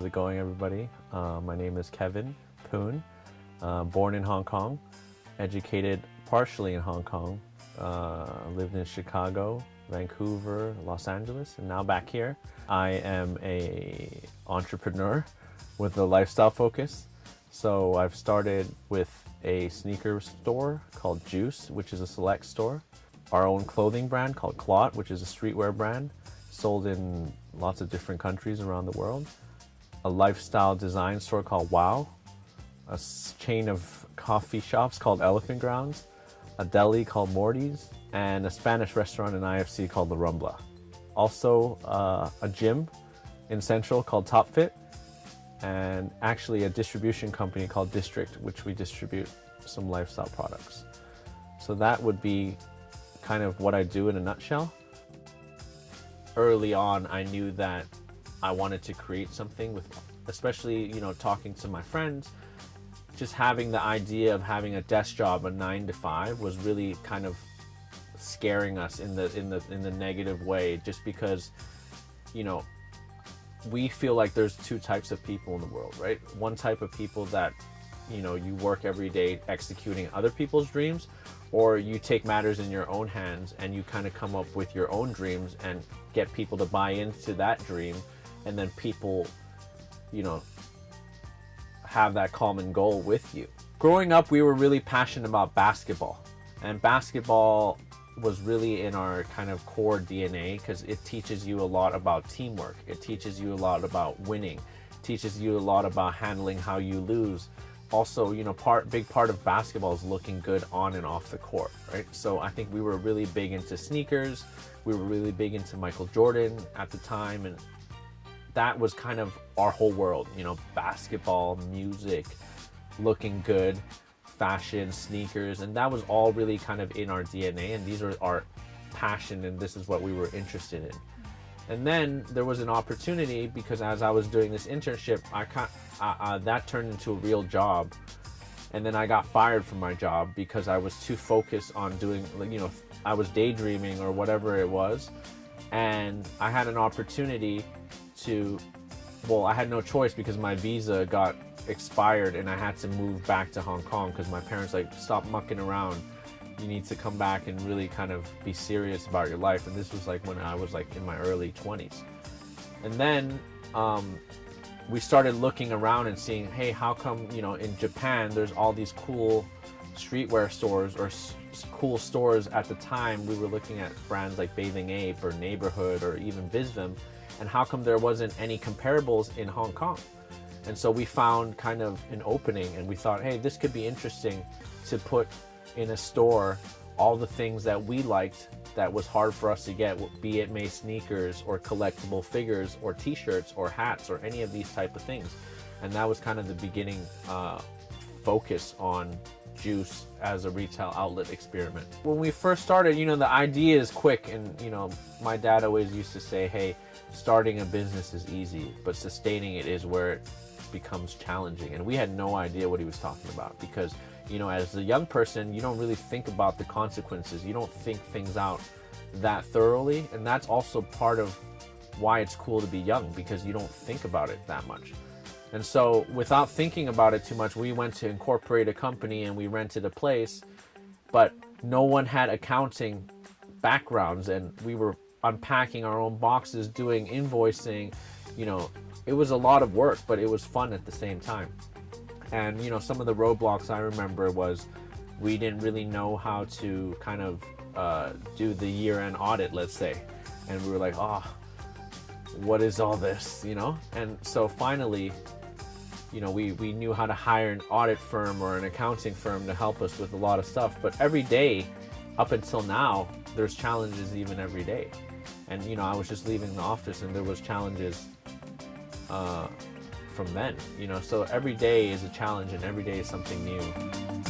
How's it going, everybody? Uh, my name is Kevin Poon, uh, born in Hong Kong, educated partially in Hong Kong, uh, lived in Chicago, Vancouver, Los Angeles, and now back here. I am a entrepreneur with a lifestyle focus. So I've started with a sneaker store called Juice, which is a select store. Our own clothing brand called Clot, which is a streetwear brand sold in lots of different countries around the world a lifestyle design store called Wow, a chain of coffee shops called Elephant Grounds, a deli called Morty's, and a Spanish restaurant in IFC called La Rambla. Also, uh, a gym in Central called Top Fit, and actually a distribution company called District, which we distribute some lifestyle products. So that would be kind of what I do in a nutshell. Early on, I knew that I wanted to create something with, especially, you know, talking to my friends, just having the idea of having a desk job, a nine to five was really kind of scaring us in the, in the, in the negative way, just because, you know, we feel like there's two types of people in the world, right? One type of people that, you know, you work every day executing other people's dreams, or you take matters in your own hands and you kind of come up with your own dreams and get people to buy into that dream and then people, you know, have that common goal with you. Growing up, we were really passionate about basketball, and basketball was really in our kind of core DNA because it teaches you a lot about teamwork. It teaches you a lot about winning, teaches you a lot about handling how you lose. Also, you know, part big part of basketball is looking good on and off the court, right? So I think we were really big into sneakers. We were really big into Michael Jordan at the time, and that was kind of our whole world, you know, basketball, music, looking good, fashion, sneakers, and that was all really kind of in our DNA, and these are our passion, and this is what we were interested in. And then there was an opportunity because as I was doing this internship, I uh, that turned into a real job. And then I got fired from my job because I was too focused on doing, you know, I was daydreaming or whatever it was. And I had an opportunity to, well, I had no choice because my visa got expired and I had to move back to Hong Kong because my parents like, stop mucking around. You need to come back and really kind of be serious about your life. And this was like when I was like in my early 20s. And then um, we started looking around and seeing, hey, how come, you know, in Japan, there's all these cool streetwear stores or cool stores at the time. We were looking at brands like Bathing Ape or Neighborhood or even Visvim and how come there wasn't any comparables in Hong Kong? And so we found kind of an opening and we thought, hey, this could be interesting to put in a store all the things that we liked that was hard for us to get, be it May sneakers or collectible figures or t-shirts or hats or any of these type of things. And that was kind of the beginning uh, focus on juice as a retail outlet experiment. When we first started, you know, the idea is quick and, you know, my dad always used to say, hey, starting a business is easy, but sustaining it is where it becomes challenging. And we had no idea what he was talking about because, you know, as a young person, you don't really think about the consequences. You don't think things out that thoroughly. And that's also part of why it's cool to be young because you don't think about it that much. And so without thinking about it too much, we went to incorporate a company and we rented a place, but no one had accounting backgrounds and we were unpacking our own boxes, doing invoicing, you know, it was a lot of work, but it was fun at the same time. And, you know, some of the roadblocks I remember was we didn't really know how to kind of uh, do the year-end audit, let's say. And we were like, oh, what is all this, you know? And so finally, you know, we, we knew how to hire an audit firm or an accounting firm to help us with a lot of stuff. But every day, up until now, there's challenges even every day. And, you know, I was just leaving the office and there was challenges uh, from then, you know. So every day is a challenge and every day is something new.